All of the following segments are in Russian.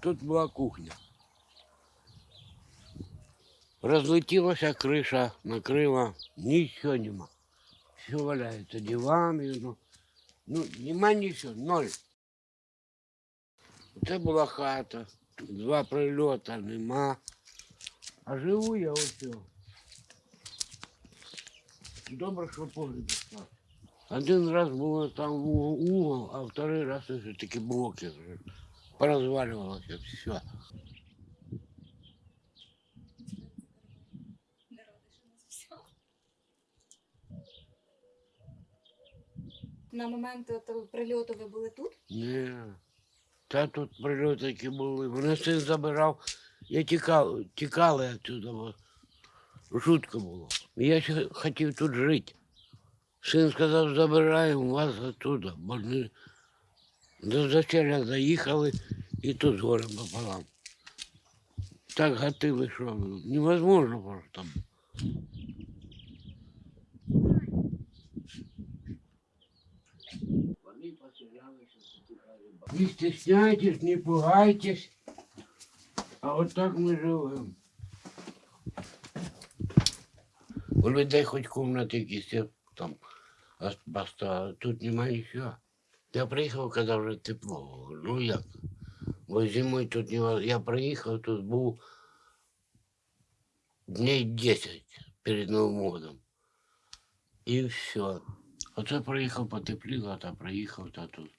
Тут була кухня. Розлетілася криша, накрила, нічого нема. Все валяється, дивани, ну, ну нема нічого, ноль. Це була хата, два прильота нема. А живу я ось. цього. Добре, що погріб став. Один раз було там угол, угол, а второй раз уже такі блоки Вже. Порозвалювалося все. На момент того прильоту ви були тут? Ні. Та тут прильоти які були. Мене син забирав. Я тікав, тікали відсюди, бо жутко було. Я ще хотів тут жити. Син сказав, забираємо вас оттуда, бо не до зачеля заїхали і тут з горем пополам. Так гатили, що невозможно просто. Вони поселялися, затихали. Не стесняйтесь, не пугайтесь. А от так ми живемо. У людей хоч комнати якісь є, там ос- поставили. Тут немає нічого. Я приїхав, коли вже тепло. Ну як? Бо зимою тут не Я приїхав, тут був дней 10 перед Новим годом. І все. Оце приїхав, потепліло, та приїхав, та тут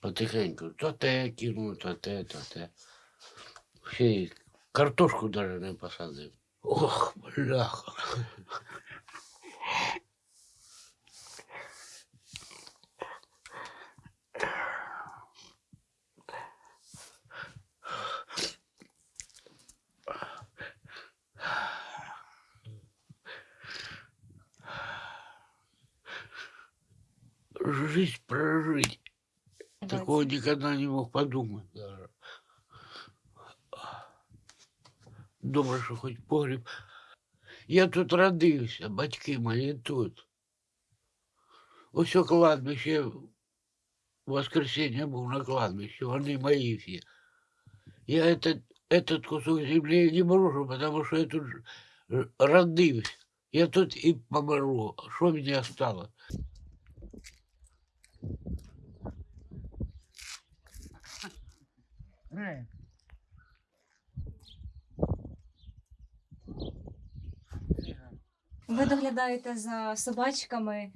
потихеньку. То те кинув, то те, то те. Ще й картошку навіть не посадив. Ох, бляха. Жизнь прожить. Такого никогда не мог подумать даже. Добре, що хоч погріб. Я тут родився, батьки мої тут. Ось у кладбище, в воскресенье був на кладбище, вони мої всі. Я этот, этот кусок землі не брошу, потому що я тут ж- ж- родився. Я тут і помру. Що мені осталось? Ви доглядаєте за собачками.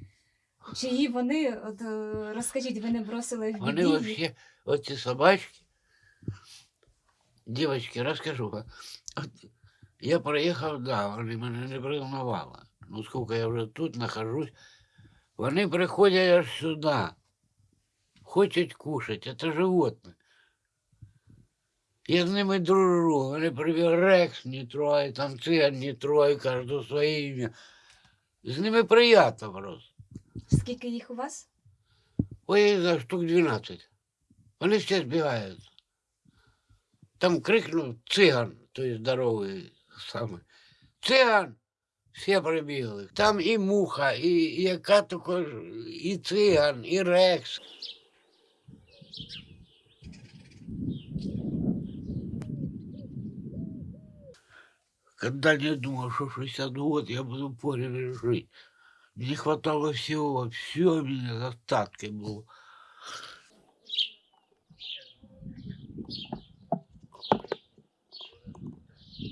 Чиї вони, от е, розкажіть, ви не бросили в Вони біді? їх? вообще, оці собачки, дівчатки, розкажу. вам. От я приїхав, да, вони мене не пригнували. Ну, скільки я вже тут нахожусь, вони приходять аж сюди, хочуть кушати, це животне. Я з ними дружу, вони привів Рекс не трогай, там циган не трогай, кожен своє ім'я. З ними приємно просто. Скільки їх у вас? Ой, знаю, штук 12. Вони все збігаються. Там крикнув циган, той здоровий саме. Циган! Всі прибігли. Там і муха, і, і яка також, і циган, і рекс. Когда не думал, что 60 год я буду поле жить. Мне хватало всего, все у меня в остатке было.